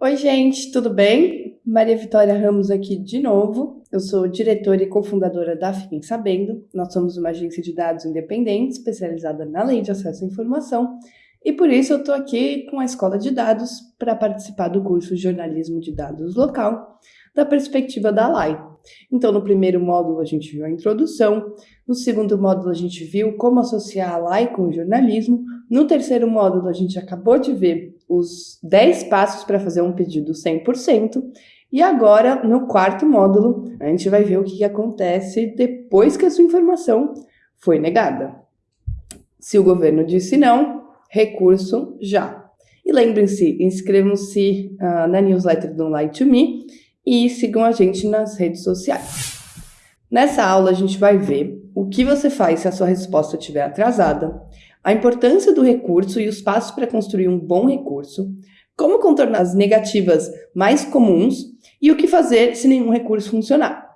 Oi, gente, tudo bem? Maria Vitória Ramos aqui de novo. Eu sou diretora e cofundadora da Fiquem Sabendo. Nós somos uma agência de dados independente especializada na lei de acesso à informação e por isso eu estou aqui com a Escola de Dados para participar do curso Jornalismo de Dados Local da perspectiva da LAI. Então, no primeiro módulo a gente viu a introdução, no segundo módulo a gente viu como associar a LAI com o jornalismo, no terceiro módulo a gente acabou de ver os 10 passos para fazer um pedido 100%. E agora, no quarto módulo, a gente vai ver o que, que acontece depois que a sua informação foi negada. Se o governo disse não, recurso já. E lembrem-se, inscrevam-se uh, na newsletter do Light to Me e sigam a gente nas redes sociais. Nessa aula, a gente vai ver o que você faz se a sua resposta estiver atrasada, a importância do recurso e os passos para construir um bom recurso, como contornar as negativas mais comuns e o que fazer se nenhum recurso funcionar.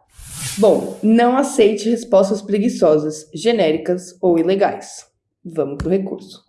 Bom, não aceite respostas preguiçosas, genéricas ou ilegais. Vamos para o recurso.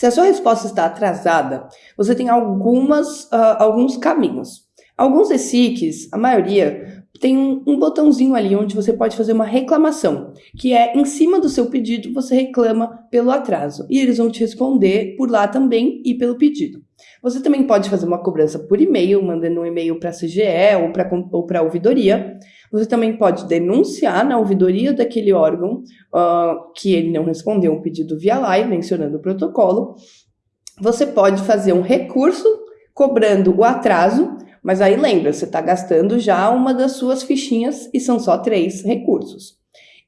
Se a sua resposta está atrasada, você tem algumas, uh, alguns caminhos. Alguns ESICs, a maioria, tem um, um, botãozinho ali onde você pode fazer uma reclamação, que é em cima do seu pedido você reclama pelo atraso e eles vão te responder por lá também e pelo pedido. Você também pode fazer uma cobrança por e-mail, mandando um e-mail para a CGE ou para ou a ouvidoria. Você também pode denunciar na ouvidoria daquele órgão uh, que ele não respondeu um pedido via live, mencionando o protocolo. Você pode fazer um recurso cobrando o atraso mas aí lembra, você está gastando já uma das suas fichinhas e são só três recursos.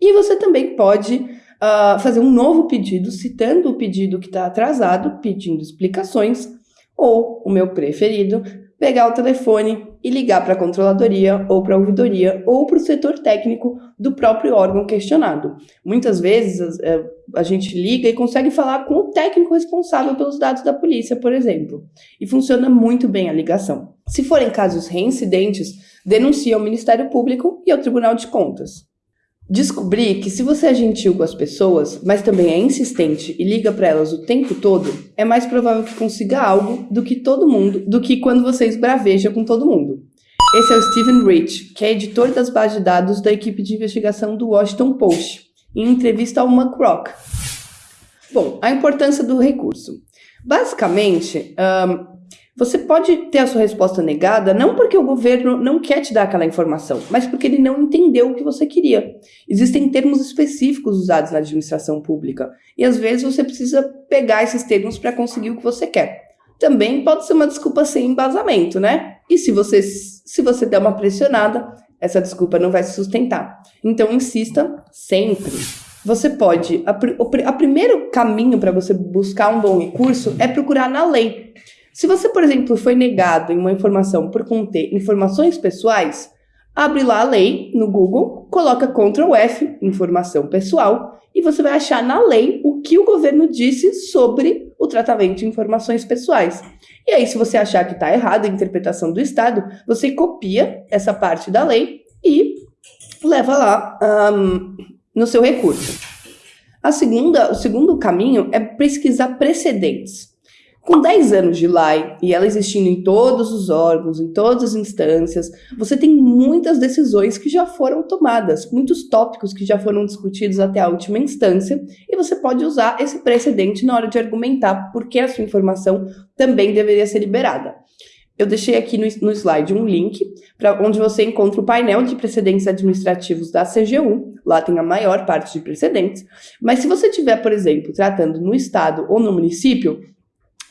E você também pode uh, fazer um novo pedido, citando o pedido que está atrasado, pedindo explicações, ou, o meu preferido, pegar o telefone e ligar para a controladoria ou para a ouvidoria ou para o setor técnico do próprio órgão questionado. Muitas vezes eh, a, gente liga e consegue falar com o técnico responsável pelos dados da polícia, por exemplo, e funciona muito bem a ligação. Se forem casos reincidentes, denuncie ao Ministério Público e ao Tribunal de Contas. Descobri que se você é gentil com as pessoas, mas também é insistente e liga para elas o tempo todo, é mais provável que consiga algo do que todo mundo, do que quando você esbraveja com todo mundo. Esse é o Steven Rich, que é editor das bases de dados da equipe de investigação do Washington Post, em entrevista ao McRock. Bom, a importância do recurso. Basicamente, um, você pode ter a sua resposta negada não porque o governo não quer te dar aquela informação, mas porque ele não entendeu o que você queria. Existem termos específicos usados na administração pública e às vezes você precisa pegar esses termos para conseguir o que você quer. Também pode ser uma desculpa sem embasamento, né? E se você se você der uma pressionada, essa desculpa não vai se sustentar. Então insista sempre. Você pode. A, o a primeiro caminho para você buscar um bom recurso é procurar na lei. Se você, por exemplo, foi negado em uma informação por conter informações pessoais, abre lá a lei no Google, coloca Ctrl F, informação pessoal, e você vai achar na lei o que o governo disse sobre o tratamento de informações pessoais. E aí, se você achar que está errado a interpretação do Estado, você copia essa parte da lei e leva lá um, no seu recurso. A segunda, o segundo caminho é pesquisar precedentes. Com 10 anos de lei e ela existindo em todos os órgãos, em todas as instâncias, você tem muitas decisões que já foram tomadas, muitos tópicos que já foram discutidos até a última instância, e você pode usar esse precedente na hora de argumentar por que a sua informação também deveria ser liberada. Eu deixei aqui no, no slide um link para onde você encontra o painel de precedentes administrativos da CGU. Lá tem a maior parte de precedentes. Mas se você tiver, por exemplo, tratando no estado ou no município,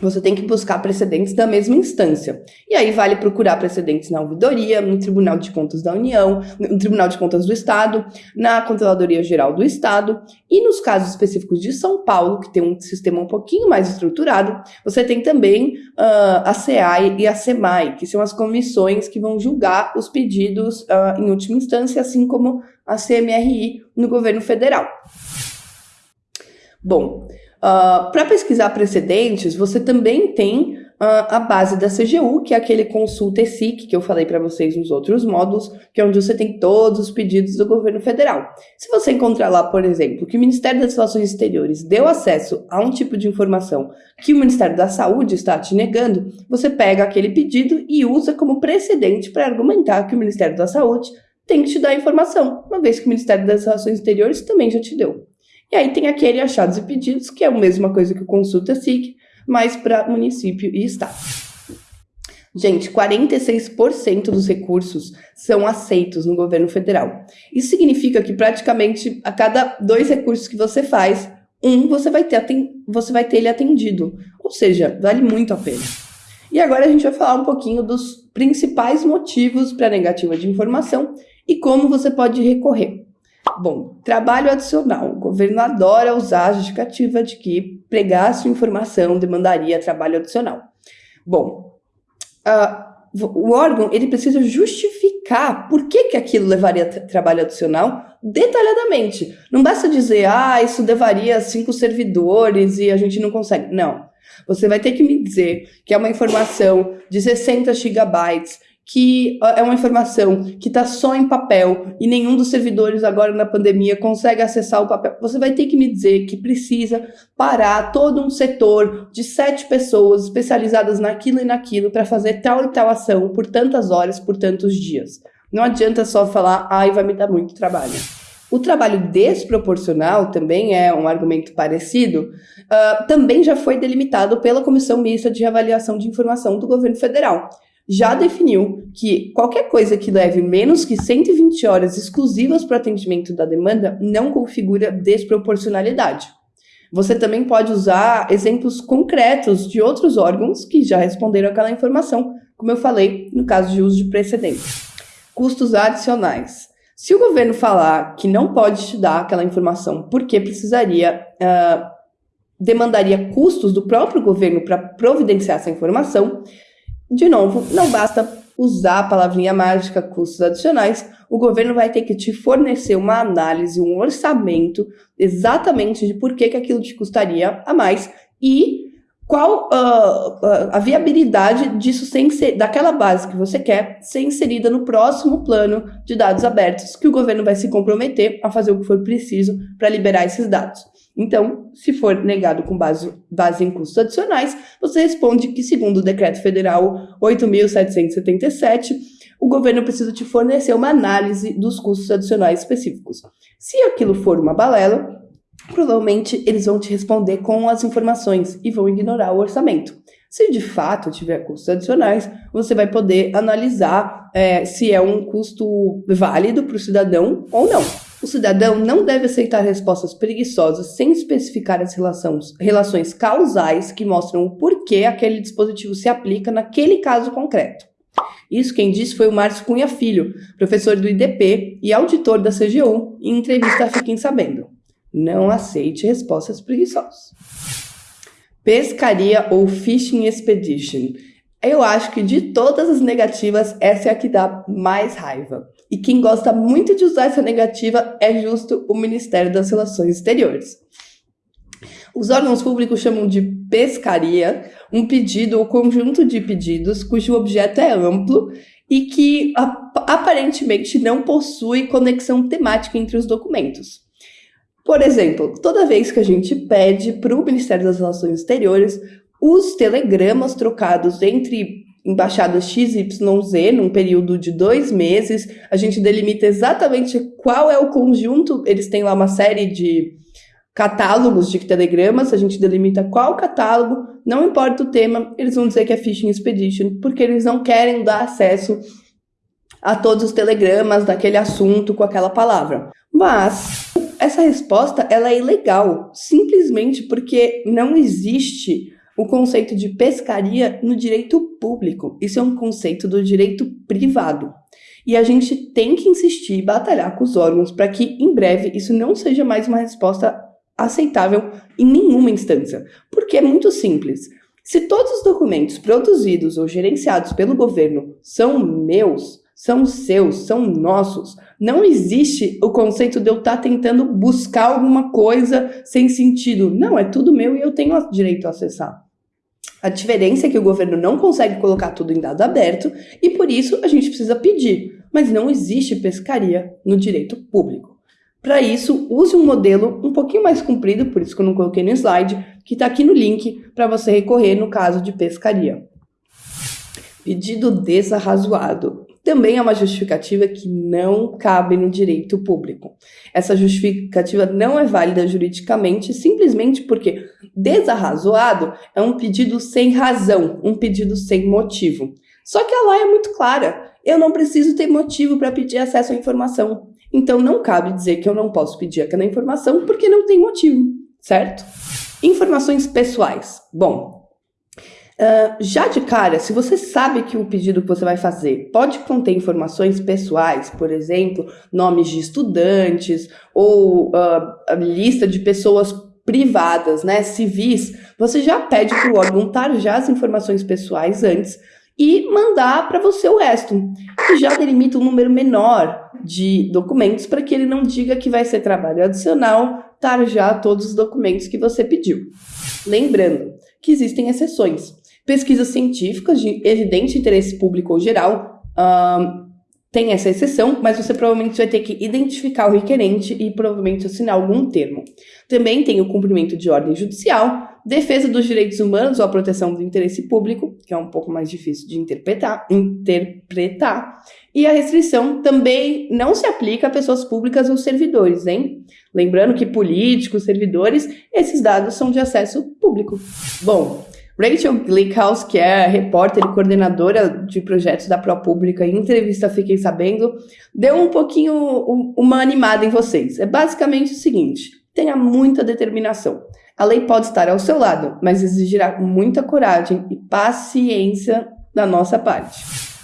você tem que buscar precedentes da mesma instância. E aí vale procurar precedentes na ouvidoria, no Tribunal de Contas da União, no Tribunal de Contas do Estado, na Controladoria Geral do Estado e nos casos específicos de São Paulo, que tem um sistema um pouquinho mais estruturado, você tem também uh, a CEAI e a CEMAI, que são as comissões que vão julgar os pedidos uh, em última instância, assim como a CMRI no governo federal. Bom, Uh, ah, Para pesquisar precedentes, você também tem a base da CGU, que é aquele consulta ESIC que eu falei para vocês nos outros módulos, que é onde você tem todos os pedidos do governo federal. Se você encontrar lá, por exemplo, que o Ministério das Relações Exteriores deu acesso a um tipo de informação que o Ministério da Saúde está te negando, você pega aquele pedido e usa como precedente para argumentar que o Ministério da Saúde tem que te dar a informação, uma vez que o Ministério das Relações Exteriores também já te deu. E aí tem aquele achados e pedidos, que é a mesma coisa que o consulta SIC, mas para município e estado. Gente, 46% dos recursos são aceitos no governo federal. Isso significa que praticamente a cada dois recursos que você faz, um você vai ter, você vai ter ele atendido. Ou seja, vale muito a pena. E agora a gente vai falar um pouquinho dos principais motivos para negativa de informação e como você pode recorrer. Bom, trabalho adicional. Governo adora usar a justificativa de que pregar sua informação demandaria trabalho adicional. Bom, uh, o órgão ele precisa justificar por que, que aquilo levaria trabalho adicional detalhadamente. Não basta dizer, ah, isso levaria cinco servidores e a gente não consegue. Não. Você vai ter que me dizer que é uma informação de 60 gigabytes que é uma informação que está só em papel e nenhum dos servidores agora na pandemia consegue acessar o papel, você vai ter que me dizer que precisa parar todo um setor de sete pessoas especializadas naquilo e naquilo para fazer tal e tal ação por tantas horas, por tantos dias. Não adianta só falar, ai, vai me dar muito trabalho. O trabalho desproporcional também é um argumento parecido, uh, também já foi delimitado pela Comissão Mista de Avaliação de Informação do Governo Federal já definiu que qualquer coisa que leve menos que 120 horas exclusivas para atendimento da demanda não configura desproporcionalidade. Você também pode usar exemplos concretos de outros órgãos que já responderam aquela informação, como eu falei no caso de uso de precedente. Custos adicionais. Se o governo falar que não pode te dar aquela informação porque precisaria, uh, demandaria custos do próprio governo para providenciar essa informação, de novo, não basta usar a palavrinha mágica custos adicionais, o governo vai ter que te fornecer uma análise, um orçamento exatamente de por que, que aquilo te custaria a mais e qual uh, a viabilidade disso ser daquela base que você quer ser inserida no próximo plano de dados abertos, que o governo vai se comprometer a fazer o que for preciso para liberar esses dados. Então, se for negado com base, base em custos adicionais, você responde que, segundo o Decreto Federal 8.777, o governo precisa te fornecer uma análise dos custos adicionais específicos. Se aquilo for uma balela, provavelmente eles vão te responder com as informações e vão ignorar o orçamento. Se de fato tiver custos adicionais, você vai poder analisar é, se é um custo válido para o cidadão ou não. O cidadão não deve aceitar respostas preguiçosas sem especificar as relações, relações causais que mostram o porquê aquele dispositivo se aplica naquele caso concreto. Isso quem disse foi o Márcio Cunha Filho, professor do IDP e auditor da CGU, em entrevista a Fiquem Sabendo. Não aceite respostas preguiçosas. Pescaria ou Fishing Expedition. Eu acho que de todas as negativas, essa é a que dá mais raiva. E quem gosta muito de usar essa negativa é justo o Ministério das Relações Exteriores. Os órgãos públicos chamam de pescaria um pedido ou conjunto de pedidos cujo objeto é amplo e que aparentemente não possui conexão temática entre os documentos. Por exemplo, toda vez que a gente pede para o Ministério das Relações Exteriores os telegramas trocados entre embaixadas XYZ num período de dois meses. A gente delimita exatamente qual é o conjunto. Eles têm lá uma série de catálogos de telegramas, a gente delimita qual catálogo, não importa o tema, eles vão dizer que é Phishing Expedition, porque eles não querem dar acesso a todos os telegramas daquele assunto com aquela palavra. Mas essa resposta ela é ilegal, simplesmente porque não existe o conceito de pescaria no direito público. Isso é um conceito do direito privado. E a gente tem que insistir e batalhar com os órgãos para que, em breve, isso não seja mais uma resposta aceitável em nenhuma instância. Porque é muito simples. Se todos os documentos produzidos ou gerenciados pelo governo são meus, são seus, são nossos, não existe o conceito de eu estar tá tentando buscar alguma coisa sem sentido. Não, é tudo meu e eu tenho direito a acessar. A diferença é que o governo não consegue colocar tudo em dado aberto e por isso a gente precisa pedir, mas não existe pescaria no direito público. Para isso, use um modelo um pouquinho mais comprido, por isso que eu não coloquei no slide, que está aqui no link para você recorrer no caso de pescaria. Pedido desarrazoado também é uma justificativa que não cabe no direito público. Essa justificativa não é válida juridicamente simplesmente porque desarrazoado é um pedido sem razão, um pedido sem motivo. Só que a lei é muito clara. Eu não preciso ter motivo para pedir acesso à informação. Então não cabe dizer que eu não posso pedir aquela informação porque não tem motivo, certo? Informações pessoais. Bom, Uh, já de cara, se você sabe que o pedido que você vai fazer pode conter informações pessoais, por exemplo, nomes de estudantes ou uh, lista de pessoas privadas, né, civis, você já pede para o órgão tarjar as informações pessoais antes e mandar para você o resto. E já delimita um número menor de documentos para que ele não diga que vai ser trabalho adicional tarjar todos os documentos que você pediu. Lembrando que existem exceções. Pesquisas científicas de evidente interesse público ou geral um, tem essa exceção, mas você provavelmente vai ter que identificar o requerente e provavelmente assinar algum termo. Também tem o cumprimento de ordem judicial, defesa dos direitos humanos ou a proteção do interesse público, que é um pouco mais difícil de interpretar, interpretar. E a restrição também não se aplica a pessoas públicas ou servidores, hein? Lembrando que políticos, servidores, esses dados são de acesso público. Bom, Rachel Glickhouse, que é repórter e coordenadora de projetos da ProPublica, em entrevista Fiquem Sabendo, deu um pouquinho uma animada em vocês. É basicamente o seguinte: tenha muita determinação. A lei pode estar ao seu lado, mas exigirá muita coragem e paciência da nossa parte.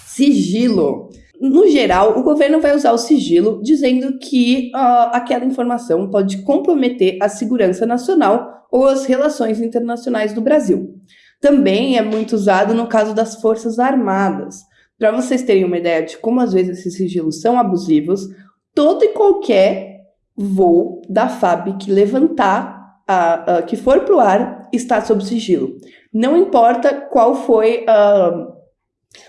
Sigilo. No geral, o governo vai usar o sigilo dizendo que uh, aquela informação pode comprometer a segurança nacional ou as relações internacionais do Brasil. Também é muito usado no caso das Forças Armadas. Para vocês terem uma ideia de como às vezes esses sigilos são abusivos, todo e qualquer voo da FAB que levantar, que for para o ar, está sob sigilo. Não importa qual foi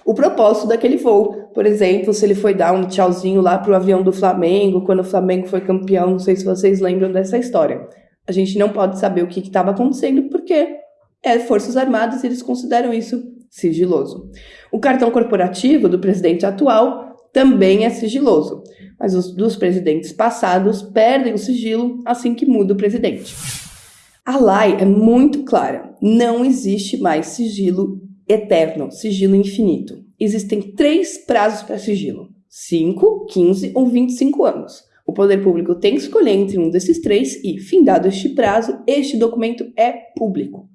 o propósito daquele voo. Por exemplo, se ele foi dar um tchauzinho lá para o avião do Flamengo, quando o Flamengo foi campeão, não sei se vocês lembram dessa história. A gente não pode saber o que estava acontecendo porque é Forças Armadas eles consideram isso sigiloso. O cartão corporativo do presidente atual também é sigiloso, mas os dos presidentes passados perdem o sigilo assim que muda o presidente. A lei é muito clara: não existe mais sigilo eterno, sigilo infinito. Existem três prazos para sigilo: 5, 15 ou 25 anos. O poder público tem que escolher entre um desses três e, findado este prazo, este documento é público.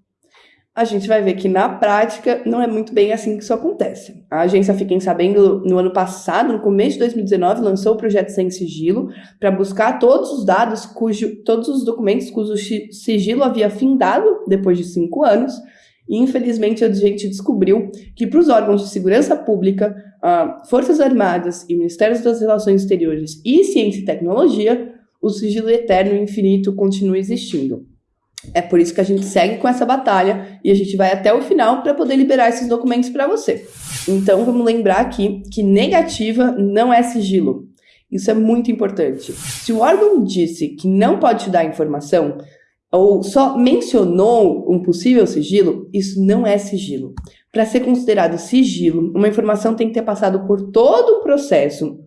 A gente vai ver que na prática não é muito bem assim que isso acontece. A agência Fiquem Sabendo, no ano passado, no começo de 2019, lançou o projeto Sem Sigilo para buscar todos os dados, cujo, todos os documentos cujo sigilo havia findado depois de cinco anos e infelizmente a gente descobriu que para os órgãos de segurança pública, uh, Forças Armadas e Ministérios das Relações Exteriores e Ciência e Tecnologia, o sigilo eterno e infinito continua existindo. É por isso que a gente segue com essa batalha e a gente vai até o final para poder liberar esses documentos para você. Então vamos lembrar aqui que negativa não é sigilo. Isso é muito importante. Se o órgão disse que não pode te dar informação, ou só mencionou um possível sigilo, isso não é sigilo. Para ser considerado sigilo, uma informação tem que ter passado por todo o processo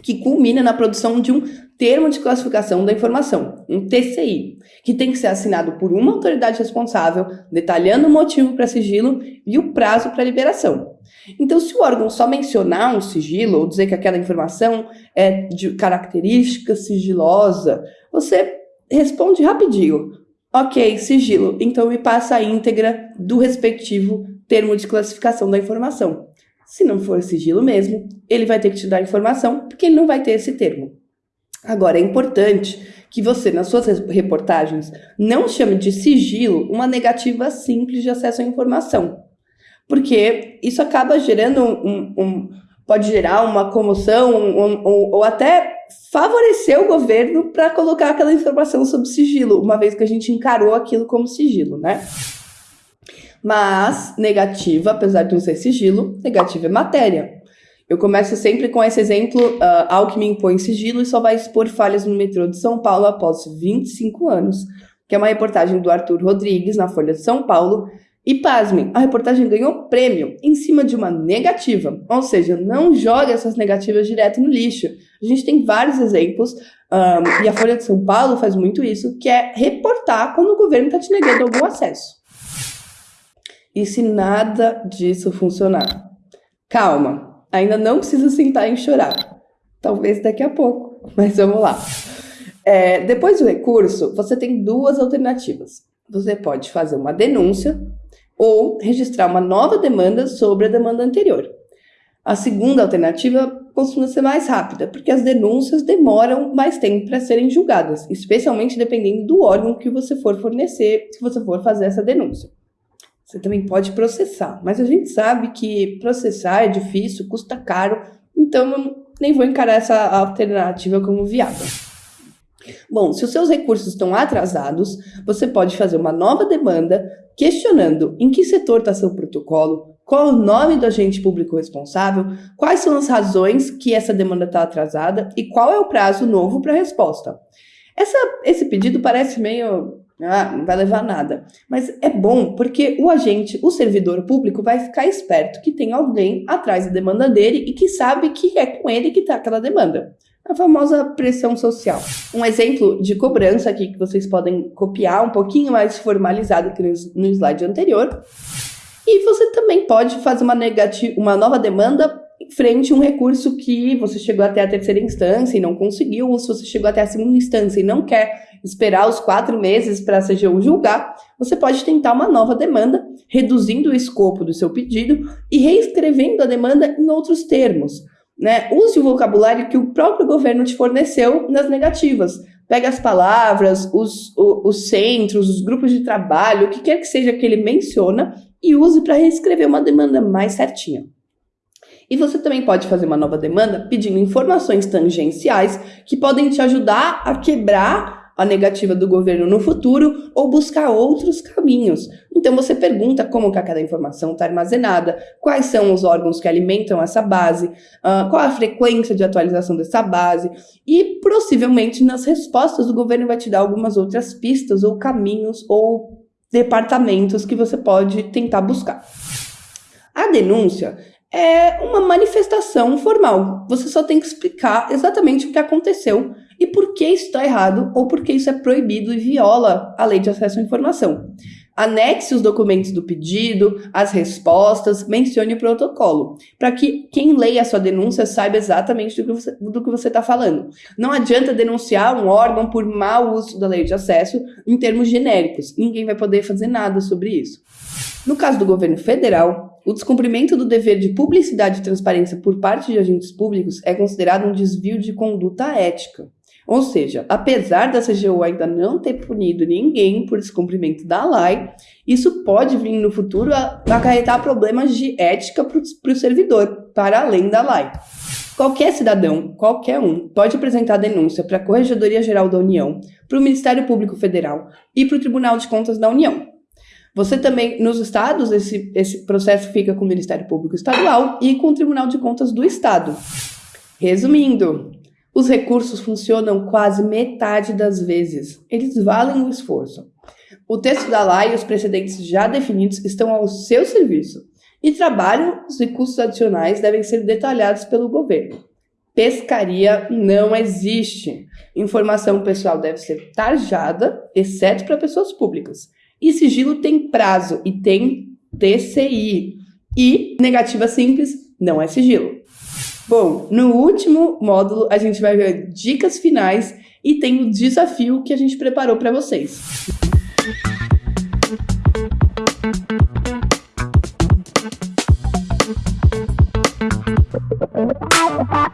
que culmina na produção de um termo de classificação da informação, um TCI, que tem que ser assinado por uma autoridade responsável, detalhando o motivo para sigilo e o prazo para liberação. Então, se o órgão só mencionar um sigilo ou dizer que aquela informação é de característica sigilosa, você responde rapidinho. Ok, sigilo. Então me passa a íntegra do respectivo termo de classificação da informação. Se não for sigilo mesmo, ele vai ter que te dar informação, porque ele não vai ter esse termo. Agora, é importante que você, nas suas reportagens, não chame de sigilo uma negativa simples de acesso à informação. Porque isso acaba gerando um. um pode gerar uma comoção um, um, ou até favorecer o governo para colocar aquela informação sob sigilo, uma vez que a gente encarou aquilo como sigilo, né? Mas negativa, apesar de não ser sigilo, negativa é matéria. Eu começo sempre com esse exemplo: uh, Alckmin põe sigilo e só vai expor falhas no metrô de São Paulo após 25 anos, que é uma reportagem do Arthur Rodrigues na Folha de São Paulo. E pasmem, a reportagem ganhou prêmio em cima de uma negativa, ou seja, não joga essas negativas direto no lixo. A gente tem vários exemplos, um, e a Folha de São Paulo faz muito isso, que é reportar quando o governo está te negando algum acesso. E se nada disso funcionar? Calma, ainda não precisa sentar e chorar. Talvez daqui a pouco, mas vamos lá. É, depois do recurso, você tem duas alternativas. Você pode fazer uma denúncia ou registrar uma nova demanda sobre a demanda anterior. A segunda alternativa costuma ser mais rápida, porque as denúncias demoram mais tempo para serem julgadas, especialmente dependendo do órgão que você for fornecer, se você for fazer essa denúncia. Você também pode processar, mas a gente sabe que processar é difícil, custa caro, então eu nem vou encarar essa alternativa como viável. Bom, se os seus recursos estão atrasados, você pode fazer uma nova demanda questionando em que setor está seu protocolo, qual o nome do agente público responsável, quais são as razões que essa demanda está atrasada e qual é o prazo novo para a resposta. Essa, esse pedido parece meio ah, não vai levar nada. Mas é bom porque o agente, o servidor público, vai ficar esperto que tem alguém atrás da demanda dele e que sabe que é com ele que está aquela demanda. A famosa pressão social. Um exemplo de cobrança aqui que vocês podem copiar um pouquinho mais formalizado que no slide anterior. E você também pode fazer uma, negativa, uma nova demanda frente a um recurso que você chegou até a terceira instância e não conseguiu, ou se você chegou até a segunda instância e não quer esperar os quatro meses para a CGU julgar, você pode tentar uma nova demanda, reduzindo o escopo do seu pedido e reescrevendo a demanda em outros termos. Né? Use o vocabulário que o próprio governo te forneceu nas negativas. Pega as palavras, os, os, os centros, os grupos de trabalho, o que quer que seja que ele menciona, e use para reescrever uma demanda mais certinha. E você também pode fazer uma nova demanda pedindo informações tangenciais que podem te ajudar a quebrar a negativa do governo no futuro ou buscar outros caminhos. Então você pergunta como que aquela informação está armazenada, quais são os órgãos que alimentam essa base, uh, qual a frequência de atualização dessa base e possivelmente nas respostas o governo vai te dar algumas outras pistas ou caminhos ou departamentos que você pode tentar buscar. A denúncia é uma manifestação formal. Você só tem que explicar exatamente o que aconteceu e por que isso está errado ou por que isso é proibido e viola a lei de acesso à informação. Anexe os documentos do pedido, as respostas, mencione o protocolo, para que quem leia a sua denúncia saiba exatamente do que você está falando. Não adianta denunciar um órgão por mau uso da lei de acesso em termos genéricos. Ninguém vai poder fazer nada sobre isso. No caso do governo federal, o descumprimento do dever de publicidade e transparência por parte de agentes públicos é considerado um desvio de conduta ética. Ou seja, apesar da CGU ainda não ter punido ninguém por descumprimento da lei, isso pode vir no futuro a acarretar problemas de ética para o servidor, para além da lei. Qualquer cidadão, qualquer um, pode apresentar denúncia para a Corregedoria Geral da União, para o Ministério Público Federal e para o Tribunal de Contas da União. Você também, nos estados, esse, esse processo fica com o Ministério Público Estadual e com o Tribunal de Contas do Estado. Resumindo, os recursos funcionam quase metade das vezes. Eles valem o esforço. O texto da lei e os precedentes já definidos estão ao seu serviço e trabalhos e custos adicionais devem ser detalhados pelo governo. Pescaria não existe. Informação pessoal deve ser tarjada, exceto para pessoas públicas. E sigilo tem prazo e tem TCI. E negativa simples não é sigilo. Bom, no último módulo a gente vai ver dicas finais e tem o desafio que a gente preparou para vocês. Thank